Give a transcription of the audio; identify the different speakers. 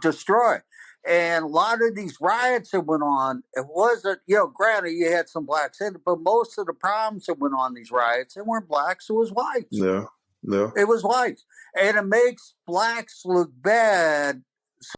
Speaker 1: destroy. And a lot of these riots that went on, it wasn't, you know, granted you had some blacks in it, but most of the problems that went on these riots, it weren't blacks, it was whites.
Speaker 2: Yeah. Yeah.
Speaker 1: It was whites. And it makes blacks look bad